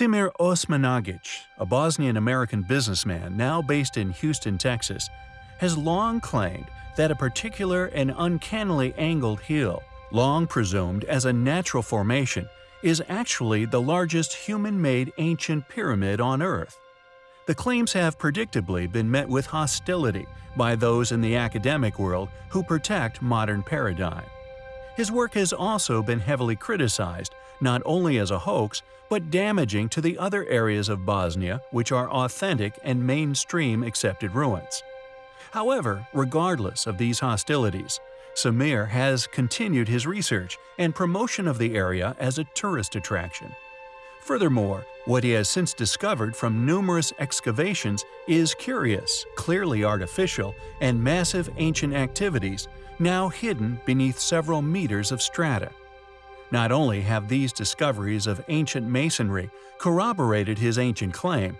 Semir Osmanagic, a Bosnian-American businessman now based in Houston, Texas, has long claimed that a particular and uncannily angled hill, long presumed as a natural formation, is actually the largest human-made ancient pyramid on Earth. The claims have predictably been met with hostility by those in the academic world who protect modern paradigm. His work has also been heavily criticized, not only as a hoax, but damaging to the other areas of Bosnia which are authentic and mainstream accepted ruins. However, regardless of these hostilities, Samir has continued his research and promotion of the area as a tourist attraction. Furthermore, what he has since discovered from numerous excavations is curious, clearly artificial, and massive ancient activities now hidden beneath several meters of strata. Not only have these discoveries of ancient masonry corroborated his ancient claim,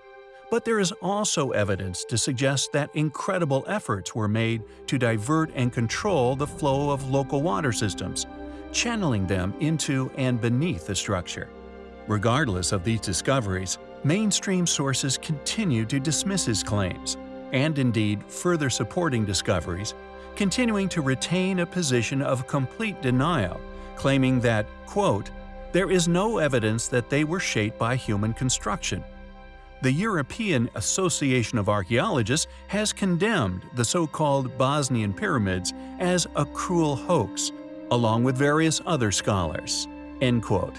but there is also evidence to suggest that incredible efforts were made to divert and control the flow of local water systems, channeling them into and beneath the structure. Regardless of these discoveries, mainstream sources continue to dismiss his claims, and indeed further supporting discoveries, continuing to retain a position of complete denial, claiming that, quote, there is no evidence that they were shaped by human construction, the European Association of Archaeologists has condemned the so-called Bosnian pyramids as a cruel hoax, along with various other scholars." End quote.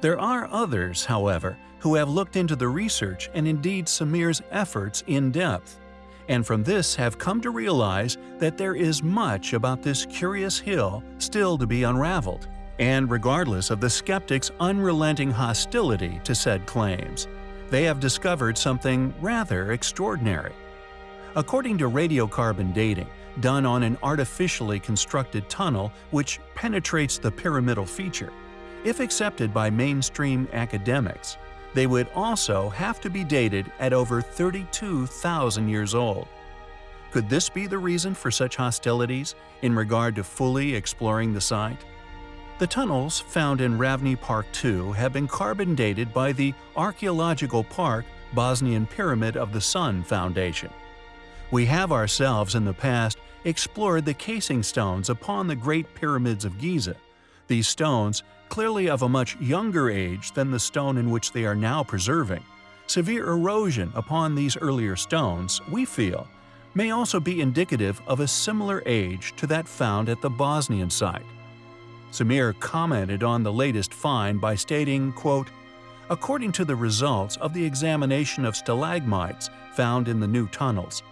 There are others, however, who have looked into the research and indeed Samir's efforts in depth, and from this have come to realize that there is much about this curious hill still to be unraveled. And regardless of the skeptics' unrelenting hostility to said claims, they have discovered something rather extraordinary. According to radiocarbon dating, done on an artificially constructed tunnel which penetrates the pyramidal feature, if accepted by mainstream academics, they would also have to be dated at over 32,000 years old. Could this be the reason for such hostilities in regard to fully exploring the site? The tunnels found in Ravne Park II have been carbon dated by the Archaeological Park Bosnian Pyramid of the Sun Foundation. We have ourselves in the past explored the casing stones upon the Great Pyramids of Giza. These stones, clearly of a much younger age than the stone in which they are now preserving. Severe erosion upon these earlier stones, we feel, may also be indicative of a similar age to that found at the Bosnian site. Samir commented on the latest find by stating, quote, According to the results of the examination of stalagmites found in the new tunnels,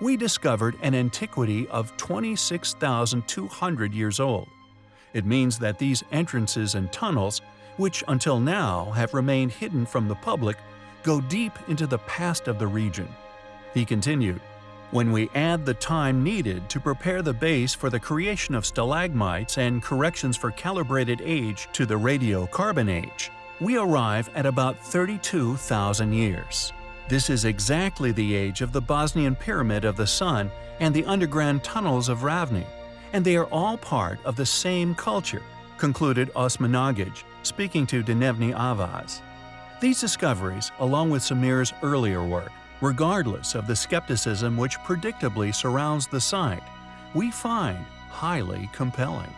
we discovered an antiquity of 26,200 years old. It means that these entrances and tunnels, which until now have remained hidden from the public, go deep into the past of the region. He continued, when we add the time needed to prepare the base for the creation of stalagmites and corrections for calibrated age to the radiocarbon age, we arrive at about 32,000 years. This is exactly the age of the Bosnian Pyramid of the Sun and the underground tunnels of Ravne, and they are all part of the same culture, concluded Osmanagic, speaking to Dnevni Avaz. These discoveries, along with Samir's earlier work, regardless of the skepticism which predictably surrounds the site, we find highly compelling.